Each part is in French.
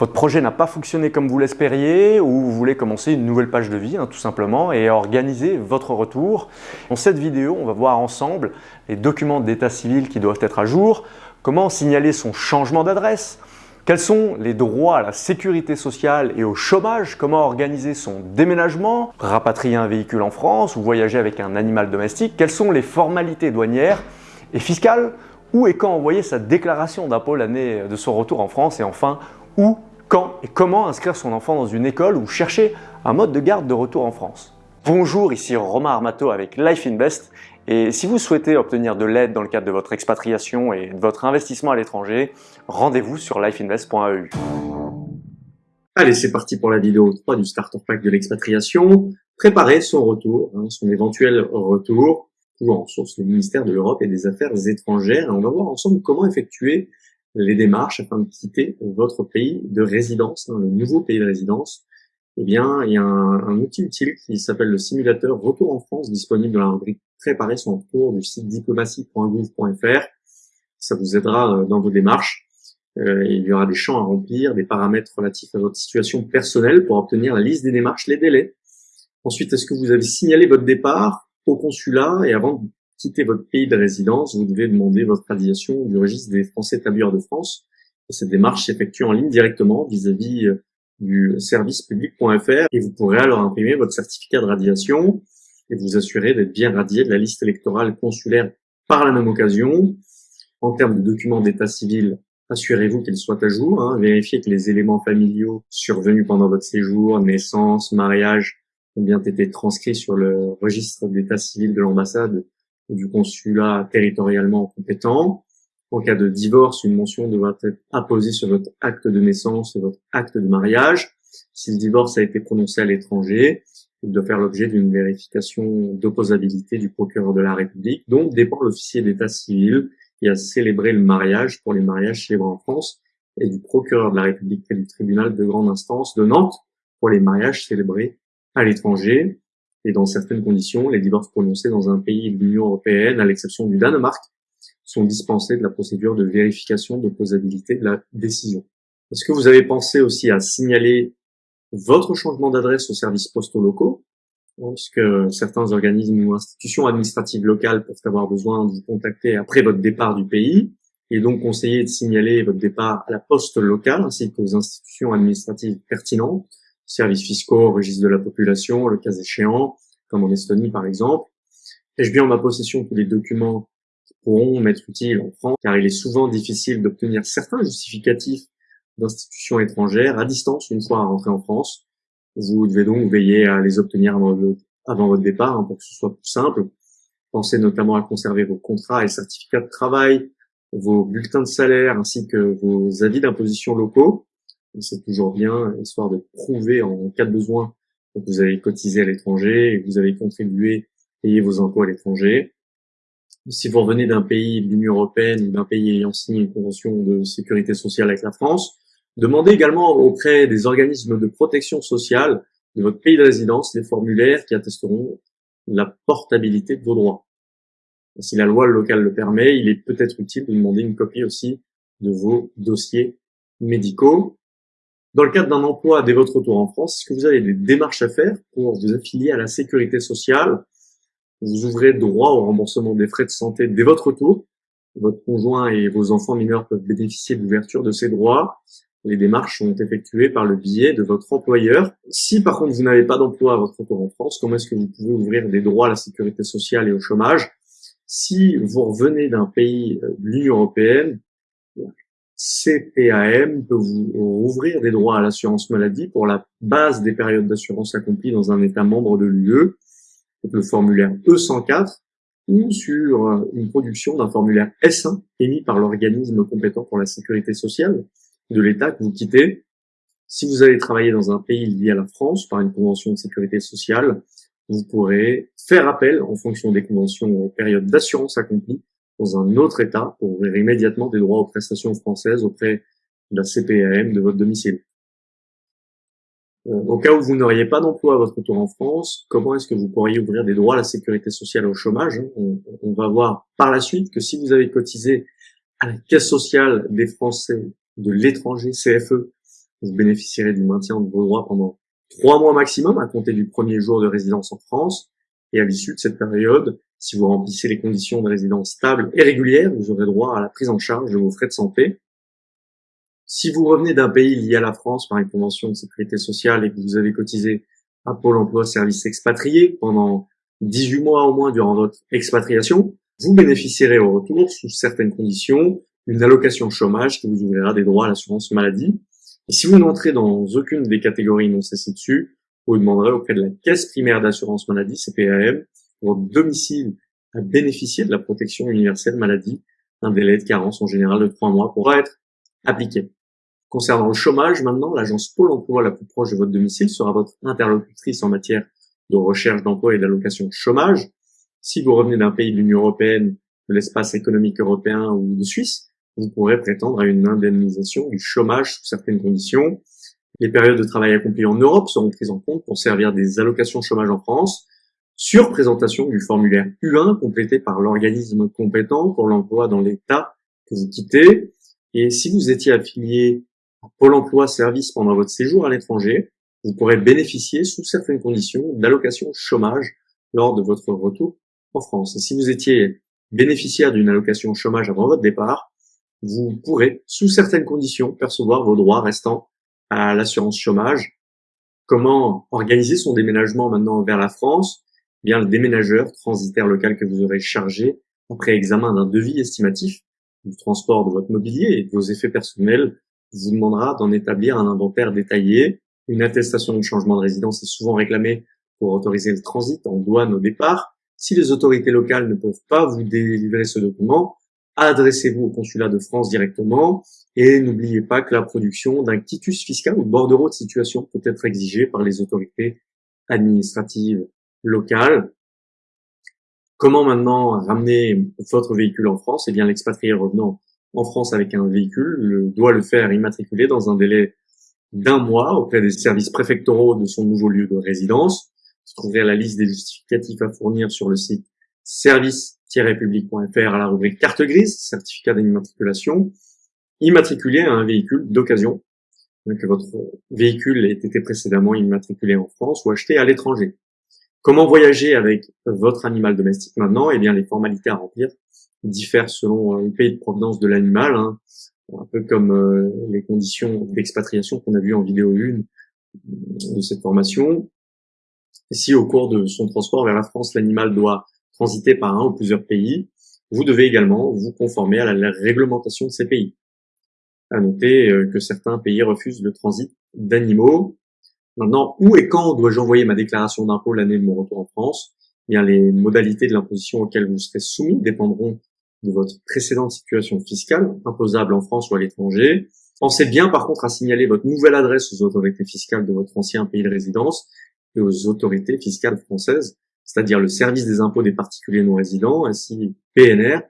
Votre projet n'a pas fonctionné comme vous l'espériez ou vous voulez commencer une nouvelle page de vie hein, tout simplement et organiser votre retour. Dans cette vidéo, on va voir ensemble les documents d'état civil qui doivent être à jour, comment signaler son changement d'adresse, quels sont les droits à la sécurité sociale et au chômage, comment organiser son déménagement, rapatrier un véhicule en France ou voyager avec un animal domestique, quelles sont les formalités douanières et fiscales, où et quand envoyer sa déclaration d'impôt l'année de son retour en France et enfin où quand et comment inscrire son enfant dans une école ou chercher un mode de garde de retour en France. Bonjour, ici Romain Armato avec Life Invest et si vous souhaitez obtenir de l'aide dans le cadre de votre expatriation et de votre investissement à l'étranger, rendez-vous sur lifeinvest.eu. Allez, c'est parti pour la vidéo 3 du Starter Pack de l'expatriation. Préparer son retour, hein, son éventuel retour, toujours en source du ministère de l'Europe et des Affaires étrangères. Et on va voir ensemble comment effectuer les démarches afin de quitter votre pays de résidence, hein, le nouveau pays de résidence, eh bien, il y a un, outil utile qui s'appelle le simulateur Retour en France, disponible dans la rubrique Préparer son retour du site diplomatie.gouv.fr. Ça vous aidera euh, dans vos démarches. Euh, il y aura des champs à remplir, des paramètres relatifs à votre situation personnelle pour obtenir la liste des démarches, les délais. Ensuite, est-ce que vous avez signalé votre départ au consulat et avant quitter votre pays de résidence, vous devez demander votre radiation du registre des Français établis de France. Et cette démarche s'effectue en ligne directement vis-à-vis euh, du service public.fr et vous pourrez alors imprimer votre certificat de radiation et vous assurer d'être bien radié de la liste électorale consulaire par la même occasion. En termes de documents d'état civil, assurez-vous qu'ils soient à jour, hein. vérifiez que les éléments familiaux survenus pendant votre séjour, naissance, mariage, ont bien été transcrits sur le registre d'état civil de l'ambassade du consulat territorialement compétent. En cas de divorce, une mention devra être apposée sur votre acte de naissance et votre acte de mariage. Si le divorce a été prononcé à l'étranger, il doit faire l'objet d'une vérification d'opposabilité du procureur de la République, dont dépend l'officier d'état civil qui a célébré le mariage pour les mariages célébrés en France et du procureur de la République et du tribunal de grande instance de Nantes pour les mariages célébrés à l'étranger et dans certaines conditions, les divorces prononcés dans un pays de l'Union européenne, à l'exception du Danemark, sont dispensés de la procédure de vérification de posabilité de la décision. Est-ce que vous avez pensé aussi à signaler votre changement d'adresse aux services postaux locaux, puisque certains organismes ou institutions administratives locales peuvent avoir besoin de vous contacter après votre départ du pays, et donc conseiller de signaler votre départ à la poste locale ainsi qu'aux institutions administratives pertinentes services fiscaux, registre de la population, le cas échéant, comme en Estonie par exemple. Ai-je bien en ma possession tous les documents qui pourront m'être utiles en France, car il est souvent difficile d'obtenir certains justificatifs d'institutions étrangères à distance une fois à rentrer en France. Vous devez donc veiller à les obtenir avant, votre départ hein, pour que ce soit plus simple. Pensez notamment à conserver vos contrats et certificats de travail, vos bulletins de salaire ainsi que vos avis d'imposition locaux c'est toujours bien, histoire de prouver en cas de besoin que vous avez cotisé à l'étranger et que vous avez contribué, payer vos impôts à l'étranger. Si vous revenez d'un pays de l'Union européenne ou d'un pays ayant signé une convention de sécurité sociale avec la France, demandez également auprès des organismes de protection sociale de votre pays de résidence les formulaires qui attesteront la portabilité de vos droits. Si la loi locale le permet, il est peut-être utile de demander une copie aussi de vos dossiers médicaux. Dans le cadre d'un emploi dès votre retour en France, est-ce que vous avez des démarches à faire pour vous affilier à la sécurité sociale? Vous ouvrez droit au remboursement des frais de santé dès votre retour. Votre conjoint et vos enfants mineurs peuvent bénéficier de l'ouverture de ces droits. Les démarches sont effectuées par le biais de votre employeur. Si par contre vous n'avez pas d'emploi à votre retour en France, comment est-ce que vous pouvez ouvrir des droits à la sécurité sociale et au chômage? Si vous revenez d'un pays de l'Union européenne, CPAM peut vous ouvrir des droits à l'assurance maladie pour la base des périodes d'assurance accomplies dans un État membre de l'UE, le formulaire E104, ou sur une production d'un formulaire S1 émis par l'organisme compétent pour la sécurité sociale de l'État que vous quittez. Si vous allez travailler dans un pays lié à la France par une convention de sécurité sociale, vous pourrez faire appel en fonction des conventions aux périodes d'assurance accomplies dans un autre État pour ouvrir immédiatement des droits aux prestations françaises auprès de la CPAM de votre domicile. Euh, au cas où vous n'auriez pas d'emploi à votre retour en France, comment est-ce que vous pourriez ouvrir des droits à la sécurité sociale au chômage on, on, va voir par la suite que si vous avez cotisé à la caisse sociale des Français de l'étranger, CFE, Vous bénéficierez du maintien de vos droits pendant trois mois maximum à compter du premier jour de résidence en France. Et à l'issue de cette période, si vous remplissez les conditions de résidence stable et régulière, vous aurez droit à la prise en charge de vos frais de santé. Si vous revenez d'un pays lié à la France par une convention de sécurité sociale et que vous avez cotisé à Pôle emploi service expatrié pendant 18 mois au moins durant votre expatriation, vous bénéficierez au retour, sous certaines conditions, d'une allocation chômage qui vous ouvrira des droits à l'assurance maladie. Et si vous n'entrez dans aucune des catégories non cessées dessus, vous demanderez auprès de la caisse primaire d'assurance maladie, CPAM, votre domicile à bénéficier de la protection universelle maladie. Un délai de carence en général de trois mois pourra être appliqué. Concernant le chômage, maintenant, l'agence Pôle emploi la plus proche de votre domicile sera votre interlocutrice en matière de recherche d'emploi et d'allocation chômage. Si vous revenez d'un pays de l'Union européenne, de l'espace économique européen ou de Suisse, vous pourrez prétendre à une indemnisation du chômage sous certaines conditions. Les périodes de travail accomplies en Europe seront prises en compte pour servir des allocations chômage en France sur présentation du formulaire U1 complété par l'organisme compétent pour l'emploi dans l'État que vous quittez. Et si vous étiez affilié Pôle emploi service pendant votre séjour à l'étranger, vous pourrez bénéficier sous certaines conditions d'allocation chômage lors de votre retour en France. si vous étiez bénéficiaire d'une allocation chômage avant votre départ, vous pourrez, sous certaines conditions, percevoir vos droits restants à l'assurance chômage. Comment organiser son déménagement maintenant vers la France? Eh Bien, le déménageur transitaire local que vous aurez chargé après examen d'un devis estimatif du transport de votre mobilier et de vos effets personnels vous demandera d'en établir un inventaire détaillé. Une attestation de changement de résidence est souvent réclamée pour autoriser le transit en douane au départ. Si les autorités locales ne peuvent pas vous délivrer ce document, adressez-vous au consulat de France directement et n'oubliez pas que la production d'un quitus fiscal ou de bordereau de situation peut être exigée par les autorités administratives locales. Comment maintenant ramener votre véhicule en France? Eh bien, l'expatrié revenant en France avec un véhicule doit le faire immatriculer dans un délai d'un mois auprès des services préfectoraux de son nouveau lieu de résidence. Vous trouverez la liste des justificatifs à fournir sur le site service-public.fr à la rubrique carte grise, certificat d'immatriculation. Immatriculer un véhicule d'occasion, que votre véhicule ait été précédemment immatriculé en France ou acheté à l'étranger. Comment voyager avec votre animal domestique maintenant? Eh bien, les formalités à remplir diffèrent selon euh, le pays de provenance de l'animal, hein. un peu comme euh, les conditions d'expatriation qu'on a vu en vidéo 1 de cette formation. si au cours de son transport vers la France, l'animal doit transiter par un ou plusieurs pays, vous devez également vous conformer à la réglementation de ces pays. À noter euh, que certains pays refusent le transit d'animaux. Maintenant, où et quand dois-je envoyer ma déclaration d'impôt l'année de mon retour en France? Eh bien, les modalités de l'imposition auxquelles vous serez soumis dépendront de votre précédente situation fiscale, imposable en France ou à l'étranger. Pensez bien par contre à signaler votre nouvelle adresse aux autorités fiscales de votre ancien pays de résidence et aux autorités fiscales françaises, c'est-à-dire le service des impôts des particuliers non résidents, ainsi PNR,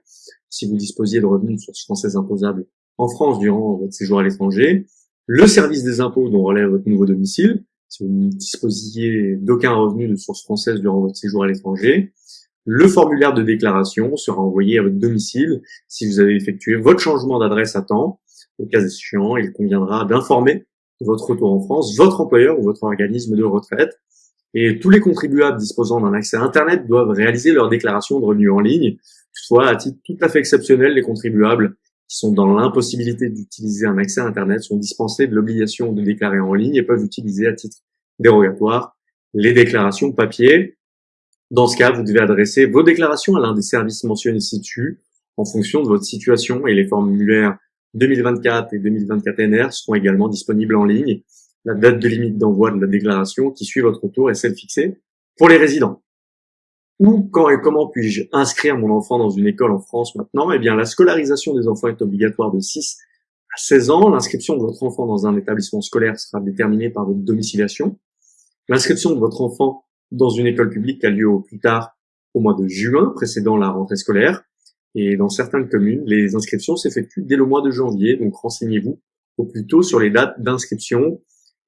si vous disposiez de revenus de source française imposables en France durant votre séjour à l'étranger, le service des impôts dont relève votre nouveau domicile, si vous ne disposiez d'aucun revenu de source française durant votre séjour à l'étranger, le formulaire de déclaration sera envoyé à votre domicile si vous avez effectué votre changement d'adresse à temps. Au cas échéant, il conviendra d'informer votre retour en France, votre employeur ou votre organisme de retraite. Et tous les contribuables disposant d'un accès à Internet doivent réaliser leur déclaration de revenus en ligne. Toutefois, à titre tout à fait exceptionnel, les contribuables qui sont dans l'impossibilité d'utiliser un accès à Internet sont dispensés de l'obligation de déclarer en ligne et peuvent utiliser à titre dérogatoire les déclarations papier dans ce cas, vous devez adresser vos déclarations à l'un des services mentionnés ci-dessus en fonction de votre situation et les formulaires 2024 et 2024 NR seront également disponibles en ligne. La date de limite d'envoi de la déclaration qui suit votre retour est celle fixée pour les résidents. Où, quand et comment puis-je inscrire mon enfant dans une école en France maintenant? Eh bien, la scolarisation des enfants est obligatoire de 6 à 16 ans. L'inscription de votre enfant dans un établissement scolaire sera déterminée par votre domiciliation. L'inscription de votre enfant dans une école publique a lieu au plus tard au mois de juin précédant la rentrée scolaire. Et dans certaines communes, les inscriptions s'effectuent dès le mois de janvier. Donc renseignez-vous au plus tôt sur les dates d'inscription.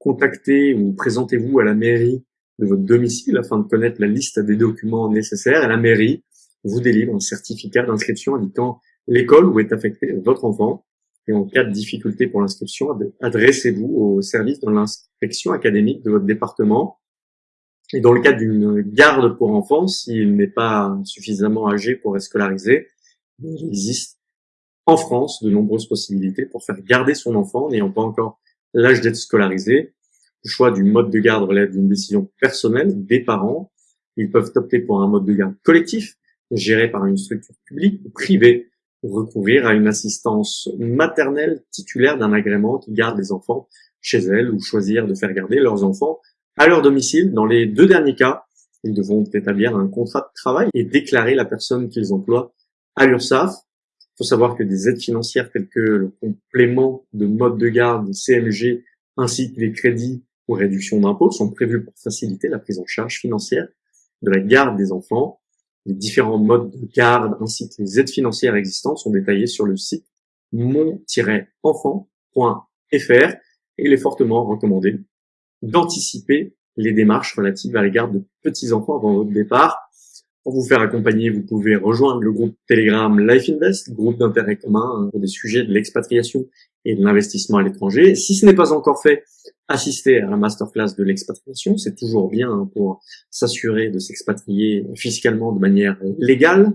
Contactez ou présentez-vous à la mairie de votre domicile afin de connaître la liste des documents nécessaires. Et la mairie vous délivre un certificat d'inscription indiquant l'école où est affecté votre enfant. Et en cas de difficulté pour l'inscription, adressez-vous au service de l'inspection académique de votre département. Et dans le cas d'une garde pour enfants, s'il n'est pas suffisamment âgé pour être scolarisé, il existe en France de nombreuses possibilités pour faire garder son enfant n'ayant pas encore l'âge d'être scolarisé. Le choix du mode de garde relève d'une décision personnelle des parents. Ils peuvent opter pour un mode de garde collectif, géré par une structure publique ou privée, recourir à une assistance maternelle titulaire d'un agrément qui garde les enfants chez elle ou choisir de faire garder leurs enfants à leur domicile. Dans les deux derniers cas, ils devront établir un contrat de travail et déclarer la personne qu'ils emploient à l'URSSAF. Il faut savoir que des aides financières telles que le complément de mode de garde, CMG, ainsi que les crédits ou réductions d'impôts sont prévus pour faciliter la prise en charge financière de la garde des enfants. Les différents modes de garde ainsi que les aides financières existantes sont détaillés sur le site mon-enfant.fr et il est fortement recommandé d'anticiper les démarches relatives à l'égard de petits-enfants avant votre départ. Pour vous faire accompagner, vous pouvez rejoindre le groupe Telegram Life Invest, groupe d'intérêt commun hein, pour des sujets de l'expatriation et de l'investissement à l'étranger. Si ce n'est pas encore fait, assistez à la masterclass de l'expatriation. C'est toujours bien hein, pour s'assurer de s'expatrier fiscalement de manière légale.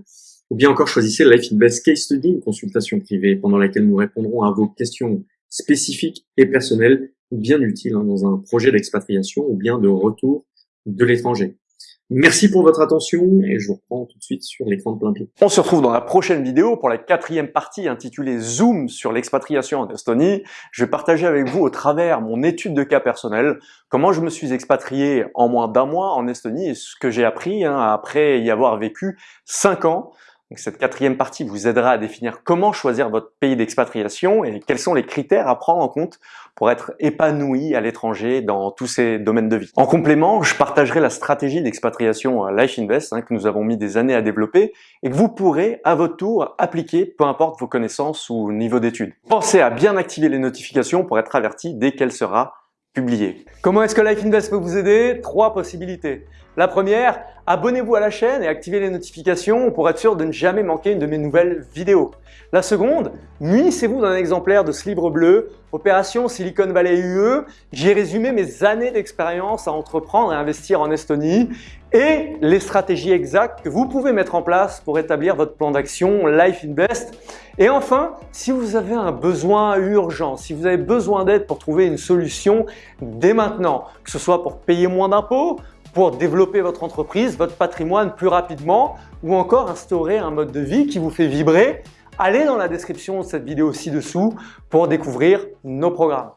Ou bien encore choisissez Life Invest Case Study, une consultation privée pendant laquelle nous répondrons à vos questions spécifiques et personnelles bien utile hein, dans un projet d'expatriation ou bien de retour de l'étranger. Merci pour votre attention et je vous reprends tout de suite sur l'écran de plein pied. On se retrouve dans la prochaine vidéo pour la quatrième partie intitulée Zoom sur l'expatriation en Estonie. Je vais partager avec vous au travers mon étude de cas personnel, comment je me suis expatrié en moins d'un mois en Estonie et ce que j'ai appris hein, après y avoir vécu cinq ans. Cette quatrième partie vous aidera à définir comment choisir votre pays d'expatriation et quels sont les critères à prendre en compte pour être épanoui à l'étranger dans tous ces domaines de vie. En complément, je partagerai la stratégie d'expatriation Life Invest hein, que nous avons mis des années à développer et que vous pourrez à votre tour appliquer peu importe vos connaissances ou niveau d'études. Pensez à bien activer les notifications pour être averti dès qu'elle sera Comment est-ce que Life Invest peut vous aider? Trois possibilités. La première, abonnez-vous à la chaîne et activez les notifications pour être sûr de ne jamais manquer une de mes nouvelles vidéos. La seconde, munissez-vous d'un exemplaire de ce livre bleu, Opération Silicon Valley UE. J'y ai résumé mes années d'expérience à entreprendre et investir en Estonie et les stratégies exactes que vous pouvez mettre en place pour établir votre plan d'action Life Invest. Et enfin, si vous avez un besoin urgent, si vous avez besoin d'aide pour trouver une solution dès maintenant, que ce soit pour payer moins d'impôts, pour développer votre entreprise, votre patrimoine plus rapidement ou encore instaurer un mode de vie qui vous fait vibrer, allez dans la description de cette vidéo ci-dessous pour découvrir nos programmes.